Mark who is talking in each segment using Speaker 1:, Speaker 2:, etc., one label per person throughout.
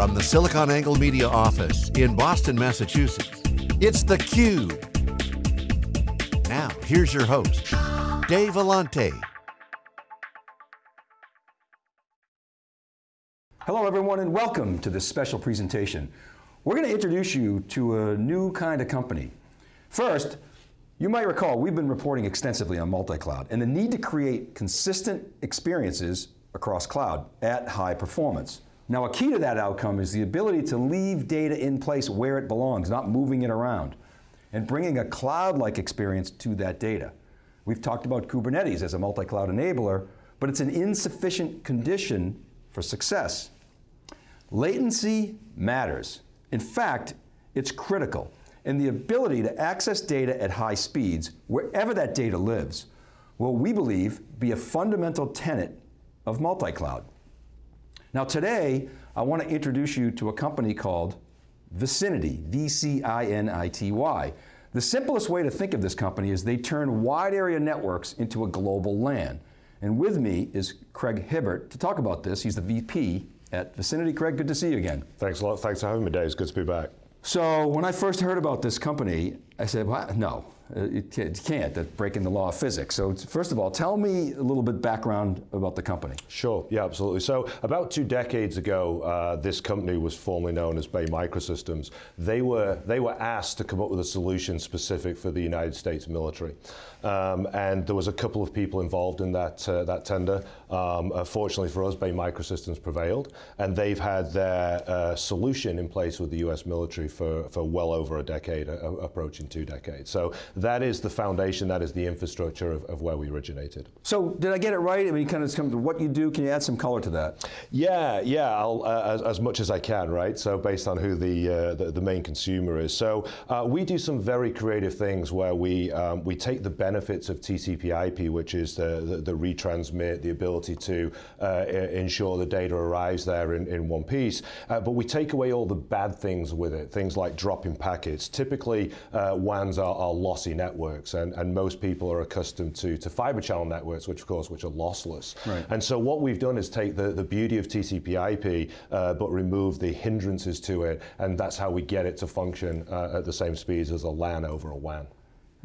Speaker 1: From the SiliconANGLE Media office in Boston, Massachusetts, it's theCUBE. Now, here's your host, Dave Vellante.
Speaker 2: Hello everyone and welcome to this special presentation. We're going to introduce you to a new kind of company. First, you might recall we've been reporting extensively on multi-cloud and the need to create consistent experiences across cloud at high performance. Now a key to that outcome is the ability to leave data in place where it belongs, not moving it around, and bringing a cloud-like experience to that data. We've talked about Kubernetes as a multi-cloud enabler, but it's an insufficient condition for success. Latency matters. In fact, it's critical. And the ability to access data at high speeds, wherever that data lives, will, we believe, be a fundamental tenet of multi-cloud. Now today, I want to introduce you to a company called Vcinity, V-C-I-N-I-T-Y. The simplest way to think of this company is they turn wide area networks into a global LAN. And with me is Craig Hibbert to talk about this. He's the VP at Vcinity. Craig, good to see you again.
Speaker 3: Thanks a lot, thanks for having me Dave, it's good to be back.
Speaker 2: So when I first heard about this company, I said, well, no, you can't, that's breaking the law of physics. So first of all, tell me a little bit background about the company.
Speaker 3: Sure, yeah, absolutely. So about two decades ago, uh, this company was formerly known as Bay Microsystems. They were, they were asked to come up with a solution specific for the United States military. Um, and there was a couple of people involved in that, uh, that tender. Um, uh, fortunately for us, Bay Microsystems prevailed, and they've had their uh, solution in place with the US military for, for well over a decade, uh, approaching two decades. So that is the foundation, that is the infrastructure of, of where we originated.
Speaker 2: So did I get it right? I mean, kind of come to what you do, can you add some color to that?
Speaker 3: Yeah, yeah, uh, as, as, much as I can, right? So based on who the, uh, the, the, main consumer is. So uh, we do some very creative things where we, um, we take the benefits of TCP IP, which is the, the, the retransmit, the ability to uh, ensure the data arrives there in, in one piece, uh, but we take away all the bad things with it, things like dropping packets. Typically, uh, WANs are, are lossy networks, and, and most people are accustomed to, to fiber channel networks, which of course, which are lossless. Right. And so what we've done is take the, the beauty of TCP IP, uh, but remove the hindrances to it, and that's how we get it to function uh, at the same speeds as a LAN over a WAN.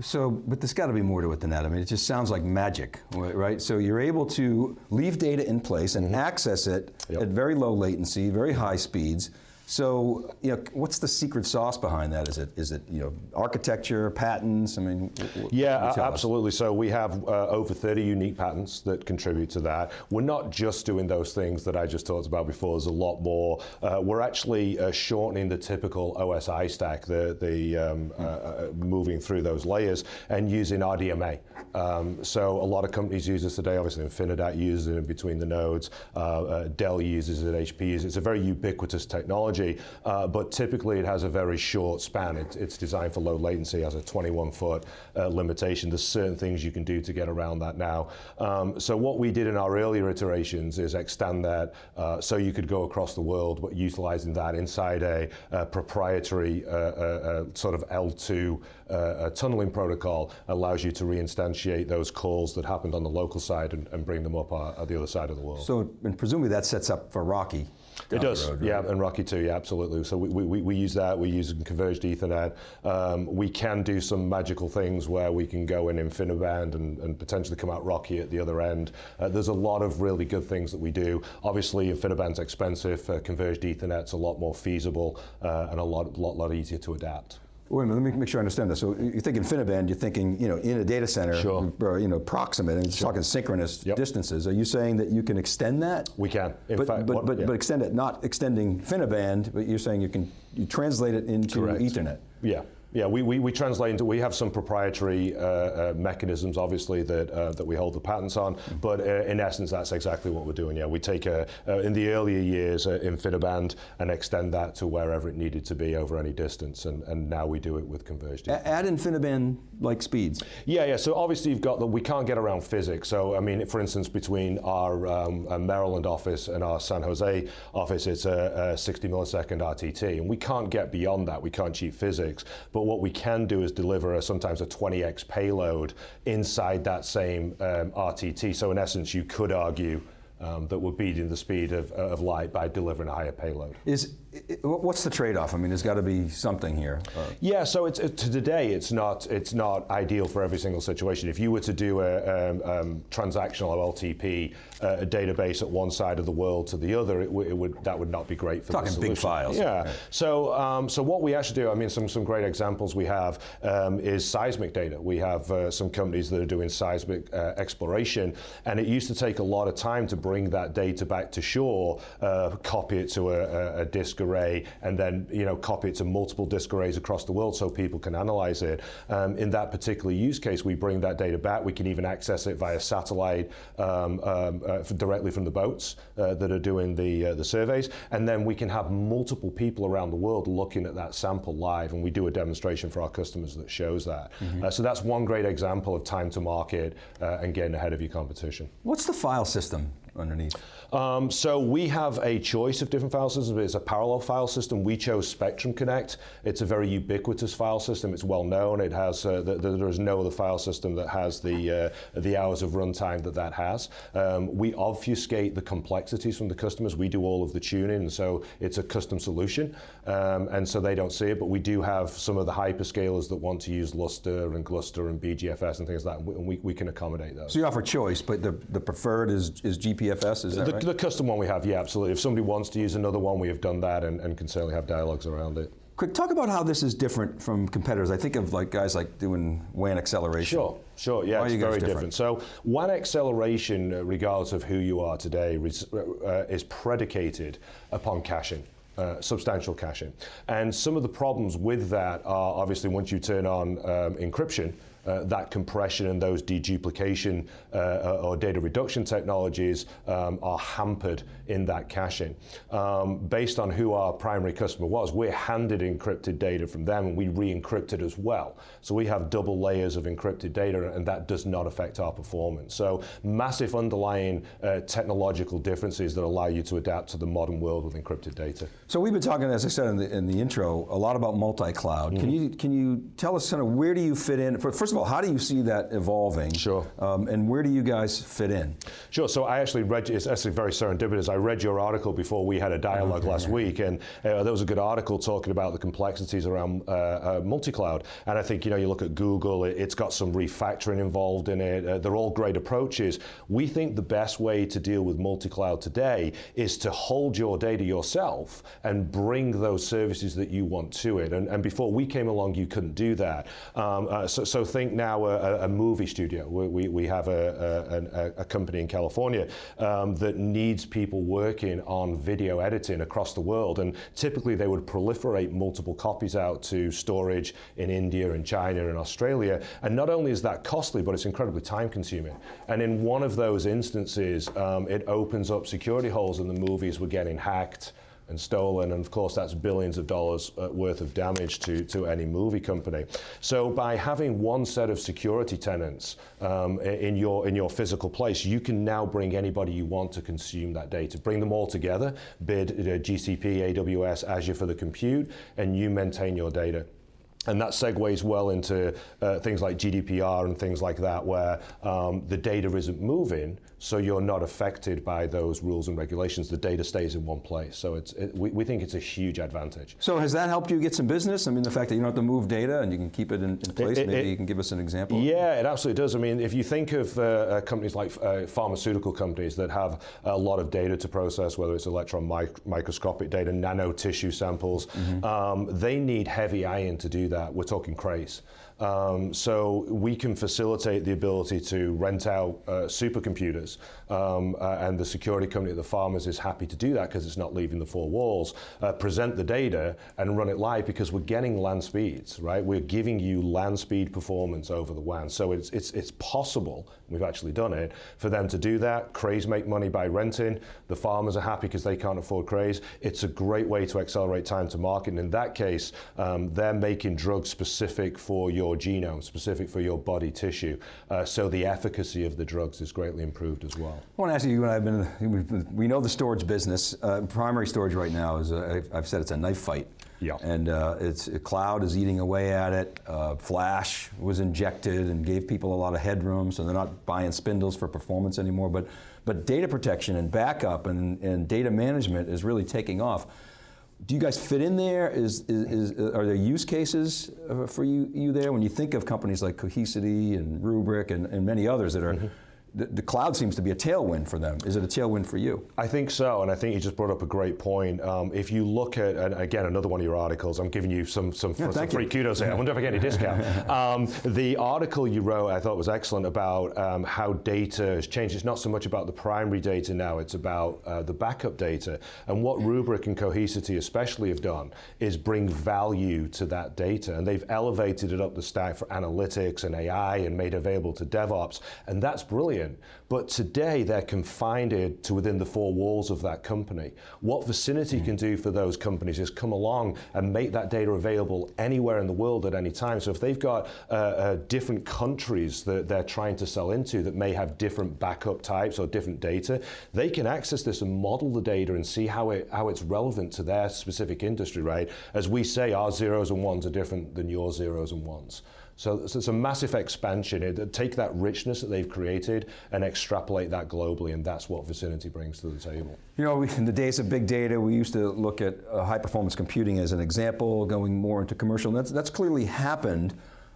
Speaker 2: So, but there's got to be more to it than that. I mean, it just sounds like magic, right? So you're able to leave data in place and mm -hmm. access it yep. at very low latency, very high speeds, so, you know, what's the secret sauce behind that? Is it, is it you know, architecture, patents? I mean,
Speaker 3: yeah, absolutely. Us? So we have uh, over 30 unique patents that contribute to that. We're not just doing those things that I just talked about before. There's a lot more. Uh, we're actually uh, shortening the typical OSI stack, the, the um, mm. moving through those layers and using RDMA. Um, so a lot of companies use this today. Obviously, Infinidat uses it in between the nodes. Uh, Dell uses it. HP uses it. It's a very ubiquitous technology technology, uh, but typically it has a very short span. It, it's designed for low latency, has a 21 foot uh, limitation. There's certain things you can do to get around that now. Um, so what we did in our earlier iterations is extend that uh, so you could go across the world, but utilizing that inside a, a proprietary uh, uh, uh, sort of L2 tunneling protocol allows you to reinstantiate those calls that happened on the local side and, and bring them up at the other side of the world.
Speaker 2: So, and presumably that sets up for
Speaker 3: It does, road, right? yeah, and RoCE too, yeah, absolutely. So we, we, we use that, we use converged Ethernet. Um, we can do some magical things where we can go in InfiniBand and, and potentially come out RoCE at the other end. Uh, there's a lot of really good things that we do. Obviously, InfiniBand's expensive, uh, converged Ethernet's a lot more feasible uh, and a lot, lot, lot easier to adapt.
Speaker 2: Wait a minute, let me make sure I understand this. So you think InfiniBand, you're thinking, you know, in a data center,
Speaker 3: sure.
Speaker 2: or, you know, proximate, and you're sure. talking synchronous yep. distances. Are you saying that you can extend that?
Speaker 3: We can.
Speaker 2: In but, fact, but, what, but, yeah. but extend it, not extending InfiniBand, but you're saying you can you translate it into Correct. Ethernet.
Speaker 3: Yeah. Yeah, we, we, we, translate into, we have some proprietary uh, uh, mechanisms, obviously, that, uh, that we hold the patents on, mm-hmm. but uh, in essence, that's exactly what we're doing, yeah. We take, a, uh, in the earlier years, uh, InfiniBand and extend that to wherever it needed to be over any distance, and, and now we do it with converged.
Speaker 2: Add InfiniBand-like speeds?
Speaker 3: Yeah, yeah, so obviously you've got the, we can't get around physics, so I mean, for instance, between our um, Maryland office and our San Jose office, it's a, a 60 millisecond RTT, and we can't get beyond that, we can't cheat physics, but what we can do is deliver a, sometimes a 20x payload inside that same um, RTT. So in essence, you could argue um, that we're beating the speed of, of light by delivering a higher payload.
Speaker 2: Is what's the trade-off? I mean, there's got to be something here.
Speaker 3: Uh, yeah, so it's, it, to today, it's not it's not ideal for every single situation. If you were to do a um, um, transactional OLTP, uh, a database at one side of the world to the other, it, it would that would not be great for
Speaker 2: Talking
Speaker 3: the
Speaker 2: solution. big files.
Speaker 3: Yeah. So um, so what we actually do, I mean, some some great examples we have um, is seismic data. We have uh, some companies that are doing seismic uh, exploration, and it used to take a lot of time to bring that data back to shore, uh, copy it to a, a disk array, and then you know copy it to multiple disk arrays across the world so people can analyze it. Um, in that particular use case, we bring that data back. We can even access it via satellite um, um, uh, directly from the boats uh, that are doing the uh, the surveys, and then we can have multiple people around the world looking at that sample live, and we do a demonstration for our customers that shows that. Mm-hmm. so that's one great example of time to market uh, and getting ahead of your competition.
Speaker 2: What's the file system underneath?
Speaker 3: Um, so we have a choice of different file systems. It's a parallel file system. We chose Spectrum Connect. It's a very ubiquitous file system. It's well known. It has uh, the, the, there is no other file system that has the uh, the hours of runtime that that has. Um, we obfuscate the complexities from the customers. We do all of the tuning, and so it's a custom solution, um, and so they don't see it. But we do have some of the hyperscalers that want to use Lustre and Gluster and BeeGFS and things like that, and we, we can accommodate those.
Speaker 2: So you offer choice, but the, the preferred is, is GPFS, is that
Speaker 3: the,
Speaker 2: right?
Speaker 3: The custom one we have, yeah, absolutely. If somebody wants to use another one, we have done that and, and can certainly have dialogues around it.
Speaker 2: Quick, talk about how this is different from competitors. I think of like guys like doing WAN acceleration.
Speaker 3: Sure, sure, yeah, Why it's very different? different? So WAN acceleration, uh, regardless of who you are today, uh, uh, is predicated upon caching. Uh, substantial caching. And some of the problems with that are obviously once you turn on um, encryption, uh, that compression and those deduplication uh, uh, or data reduction technologies um, are hampered in that caching. Um, based on who our primary customer was, we're handed encrypted data from them and we re-encrypt it as well. So we have double layers of encrypted data and that does not affect our performance. So massive underlying uh, technological differences that allow you to adapt to the modern world with encrypted data.
Speaker 2: So we've been talking, as I said in the, in the intro, a lot about multi-cloud. Mm -hmm. Can you can you tell us kind of where do you fit in? First of all, how do you see that evolving?
Speaker 3: Sure.
Speaker 2: Um, and where do you guys fit in?
Speaker 3: Sure. So I actually read, it's actually very serendipitous. I read your article before we had a dialogue okay, last week, and uh, there was a good article talking about the complexities around uh, uh, multi-cloud. And I think, you know, you look at Google, it, has got some refactoring involved in it. Uh, they're all great approaches. We think the best way to deal with multi-cloud today is to hold your data yourself and bring those services that you want to it. And, and before we came along, you couldn't do that. Um, uh, so, so think now a, a movie studio. We, we have a, a, a company in California um, that needs people working on video editing across the world. And typically they would proliferate multiple copies out to storage in India and China and Australia. And not only is that costly, but it's incredibly time consuming. And in one of those instances, um, it opens up security holes in the movies were getting hacked and stolen, and of course that's billions of dollars uh, worth of damage to, to any movie company. So by having one set of security tenants um, in, your, in your physical place, you can now bring anybody you want to consume that data. Bring them all together, bid uh, GCP, AWS, Azure for the compute, and you maintain your data. And that segues well into uh, things like GDPR and things like that, where um, the data isn't moving, so you're not affected by those rules and regulations. The data stays in one place. So it's, it, we, we, think it's a huge advantage.
Speaker 2: So has that helped you get some business? I mean, the fact that you don't have to move data and you can keep it in, in place, it, maybe you can give us an example?
Speaker 3: Yeah, it absolutely does. I mean, if you think of uh, uh, companies like uh, pharmaceutical companies that have a lot of data to process, whether it's electron mic microscopic data, nano tissue samples, mm -hmm. um, they need heavy iron to do that. We're talking Crays. Um, so we can facilitate the ability to rent out uh, supercomputers, um, uh, and the security company at the pharmas is happy to do that because it's not leaving the four walls. Uh, present the data and run it live because we're getting LAN speeds, right? We're giving you LAN speed performance over the WAN. So it's it's it's possible. We've actually done it for them to do that. Crays make money by renting. The pharmas are happy because they can't afford crays. It's a great way to accelerate time to market. And in that case, um, they're making drugs specific for your your genome, specific for your body tissue. Uh, so the efficacy of the drugs is greatly improved as well.
Speaker 2: I want to ask you, when I've been, we know the storage business, uh, primary storage right now is, a, I've said it's a knife fight.
Speaker 3: Yeah.
Speaker 2: And uh, it's cloud is eating away at it. Uh, Flash was injected and gave people a lot of headroom, so they're not buying spindles for performance anymore. But but data protection and backup and, and data management is really taking off. Do you guys fit in there? Is, is, is are there use cases uh, for you, you there? When you think of companies like Cohesity and Rubrik and, and many others that are mm -hmm the, the, cloud seems to be a tailwind for them. Is it a tailwind for you?
Speaker 3: I think so, and I think you just brought up a great point. Um, if you look at, and again, another one of your articles, I'm giving you some, some, yeah, some free kudos here. I wonder if I get any discount. um, the article you wrote, I thought was excellent about um, how data has changed. It's not so much about the primary data now, it's about uh, the backup data. And what Rubrik and Cohesity especially have done is bring value to that data. And they've elevated it up the stack for analytics and AI and made available to DevOps. And that's brilliant But today they're confined to within the four walls of that company. What Vcinity can do for those companies is come along and make that data available anywhere in the world at any time. So if they've got uh, uh, different countries that they're trying to sell into that may have different backup types or different data, they can access this and model the data and see how it how it's relevant to their specific industry, right? As we say, our zeros and ones are different than your zeros and ones. So, so, it's a massive expansion. It, take that richness that they've created and extrapolate that globally, and that's what Vcinity brings to the table.
Speaker 2: You know, in the days of big data, we used to look at uh, high performance computing as an example, going more into commercial, and that's, that's clearly happened.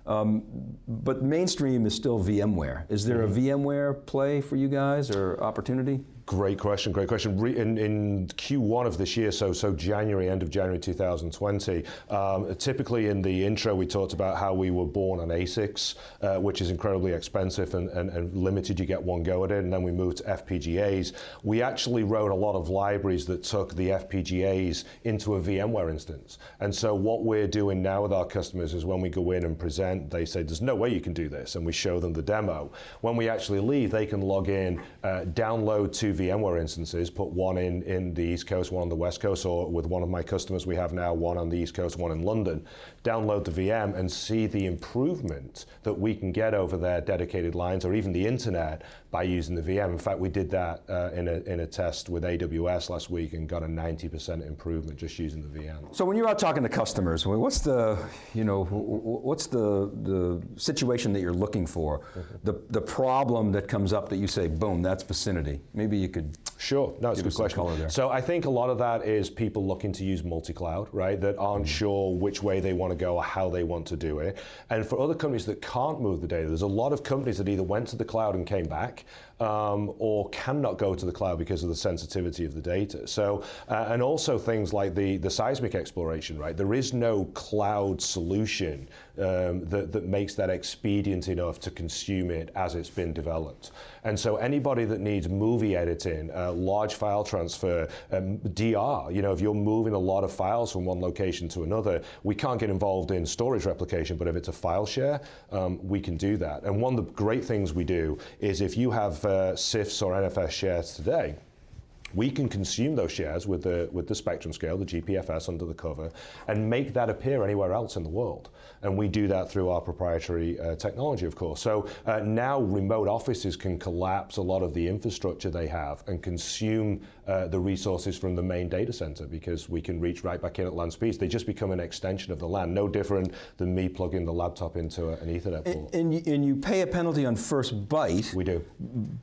Speaker 2: Um, but mainstream is still VMware. Is there a mm-hmm. VMware play for you guys or opportunity?
Speaker 3: Great question, great question. In, in, Q1 of this year, so so January, end of January 2020, um, typically in the intro we talked about how we were born on ASICs, uh, which is incredibly expensive and, and, and, limited, you get one go at it, and then we moved to FPGAs. We actually wrote a lot of libraries that took the FPGAs into a VMware instance. And so what we're doing now with our customers is when we go in and present, they say, there's no way you can do this, and we show them the demo. When we actually leave, they can log in, uh, download to VMware instances, put one in, in the East Coast, one on the West Coast, or with one of my customers we have now, one on the East Coast, one in London, download the VM and see the improvement that we can get over their dedicated lines or even the internet by using the VM. In fact, we did that uh, in, a, in a test with AWS last week and got a 90% improvement just using the VM.
Speaker 2: So when you're out talking to customers, what's the, you know, what's the, the situation that you're looking for? Mm -hmm. The, the problem that comes up that you say, boom, that's Vcinity. Maybe you could
Speaker 3: Sure, no, it's a good question. So I think a lot of that is people looking to use multi-cloud, right, that aren't mm sure which way they want to go or how they want to do it. And for other companies that can't move the data, there's a lot of companies that either went to the cloud and came back, um, or cannot go to the cloud because of the sensitivity of the data. So, uh, and also things like the, the seismic exploration, right? There is no cloud solution um, that, that makes that expedient enough to consume it as it's been developed. And so anybody that needs movie editing, uh, large file transfer, um, DR, you know, if you're moving a lot of files from one location to another, we can't get involved in storage replication, but if it's a file share, um, we can do that. And one of the great things we do is if you have uh, CIFS or NFS shares today, we can consume those shares with the, with the spectrum scale, the GPFS under the cover, and make that appear anywhere else in the world. And we do that through our proprietary uh, technology, of course. So uh, now remote offices can collapse a lot of the infrastructure they have and consume uh, the resources from the main data center because we can reach right back in at LAN speeds. They just become an extension of the LAN, no different than me plugging the laptop into an Ethernet
Speaker 2: port. And, and you pay a penalty on first byte.
Speaker 3: We do.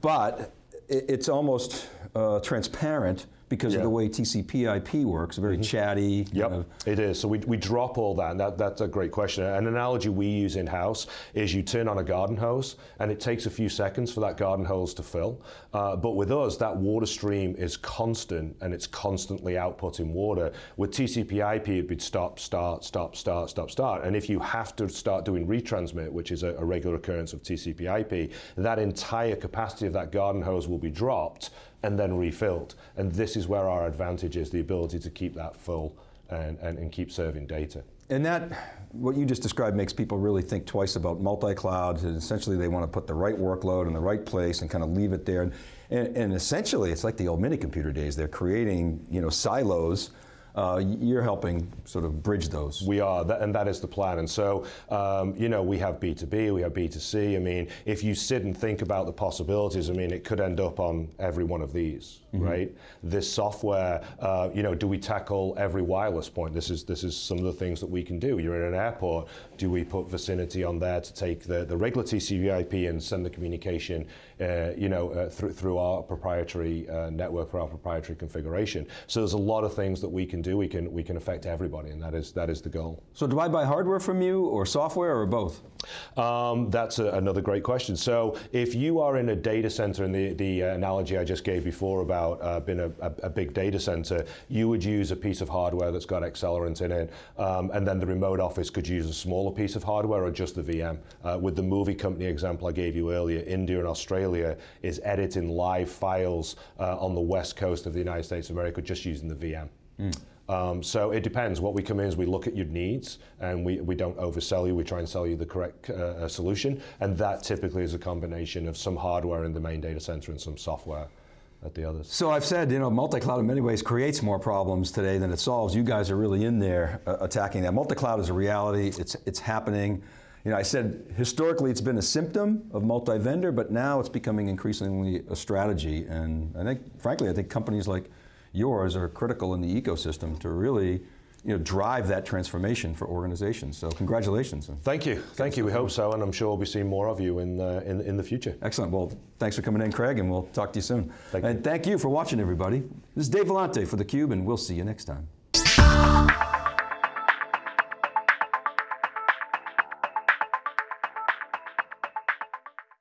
Speaker 2: But it's almost uh, transparent because yeah. of the way TCP IP works, very mm -hmm. chatty.
Speaker 3: Yep, of. it is. So we, we drop all that, and that, that's a great question. An analogy we use in-house is you turn on a garden hose, and it takes a few seconds for that garden hose to fill. Uh, but with us, that water stream is constant, and it's constantly outputting water. With TCP IP, it'd be stop, start, stop, start, stop, start. And if you have to start doing retransmit, which is a, a regular occurrence of TCP IP, that entire capacity of that garden hose will be dropped, and then refilled. And this is where our advantage is, the ability to keep that full and, and, and keep serving data.
Speaker 2: And that, what you just described makes people really think twice about multi-cloud, and essentially they want to put the right workload in the right place and kind of leave it there. And, and essentially, it's like the old mini computer days. They're creating you know, silos uh, you're helping sort of bridge those.
Speaker 3: We are, that, and that is the plan. And so, um, you know, we have B2B, we have B2C. I mean, if you sit and think about the possibilities, I mean, it could end up on every one of these, right? This software, uh, you know, do we tackle every wireless point? This is this is some of the things that we can do. You're in an airport. Do we put Vcinity on there to take the, the regular TCP/IP and send the communication, uh, you know, uh, through through our proprietary uh, network for our proprietary configuration? So there's a lot of things that we can do. We can we can affect everybody, and that is that is the goal.
Speaker 2: So do I buy hardware from you or software or both?
Speaker 3: Um, that's a, another great question. So, if you are in a data center, and the, the uh, analogy I just gave before about uh, being a, a, a, big data center, you would use a piece of hardware that's got accelerant in it, um, and then the remote office could use a smaller piece of hardware or just the VM. Uh, with the movie company example I gave you earlier, India and Australia is editing live files uh, on the west coast of the United States of America just using the VM. Um, so it depends. What we come in is we look at your needs and we, we don't oversell you. We try and sell you the correct uh, uh, solution. And that typically is a combination of some hardware in the main data center and some software at the others.
Speaker 2: So I've said, you know, multi-cloud in many ways creates more problems today than it solves. You guys are really in there uh, attacking that. Multi-cloud is a reality. It's, it's happening. You know, I said historically it's been a symptom of multi-vendor, but now it's becoming increasingly a strategy. And I think, frankly, I think companies like yours are critical in the ecosystem to really you know, drive that transformation for organizations. So congratulations.
Speaker 3: Thank you. Thank you. We hope so, and I'm sure we'll be seeing more of you in, uh, in, in the future.
Speaker 2: Excellent. Well, thanks for coming in, Craig, and we'll talk to you soon.
Speaker 3: Thank
Speaker 2: and
Speaker 3: you.
Speaker 2: thank you for watching, everybody. This is Dave Vellante for theCUBE, and we'll see you next time.